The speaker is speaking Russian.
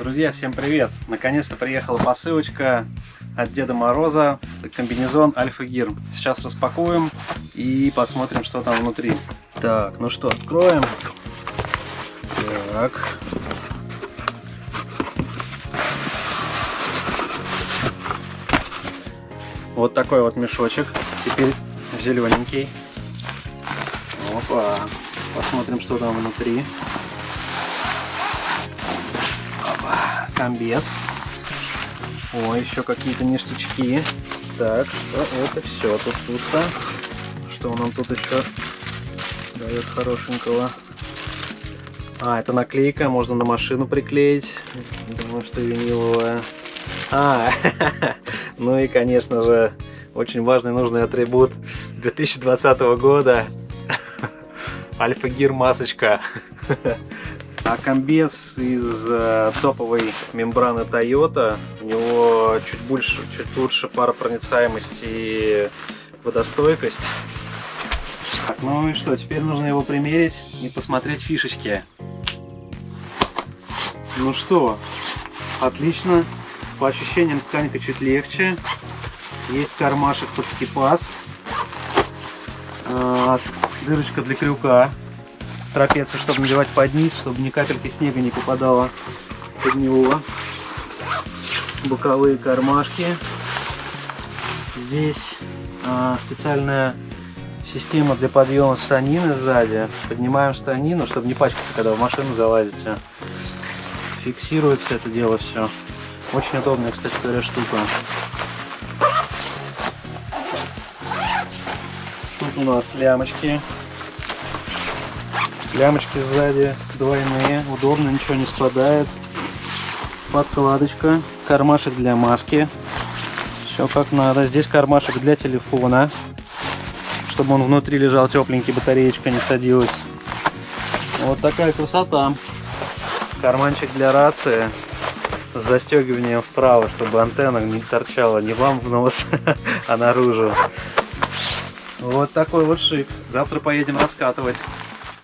Друзья, всем привет! Наконец-то приехала посылочка от Деда Мороза, комбинезон Альфа Гир. Сейчас распакуем и посмотрим, что там внутри. Так, ну что, откроем. Так. Вот такой вот мешочек. Теперь зелененький. Опа. Посмотрим, что там внутри. Комбез. О, еще какие-то ништячки. Так, что это все тут пусто. Что нам тут еще дает хорошенького? А, это наклейка, можно на машину приклеить. Думаю, что виниловая. А, ну и, конечно же, очень важный нужный атрибут 2020 года. Альфа-гир масочка. А комбез из э, топовой мембраны Toyota. У него чуть больше, чуть лучше паропроницаемость и водостойкость. Так, ну и что, теперь нужно его примерить и посмотреть фишечки. Ну что, отлично. По ощущениям ткань-то чуть легче. Есть кармашек под скипас. А, дырочка для крюка трапецию, чтобы надевать под низ, чтобы ни капельки снега не попадало под него. Боковые кармашки. Здесь а, специальная система для подъема станины сзади. Поднимаем станину, чтобы не пачкаться, когда в машину залазите. Фиксируется это дело все. Очень удобная, кстати говоря, штука. Тут у нас лямочки Лямочки сзади двойные, удобно, ничего не спадает. Подкладочка, кармашек для маски. Все как надо. Здесь кармашек для телефона, чтобы он внутри лежал тепленький, батареечка не садилась. Вот такая красота. Карманчик для рации с застегиванием вправо, чтобы антенна не торчала не вам в нос, а наружу. Вот такой вот шик. Завтра поедем раскатывать.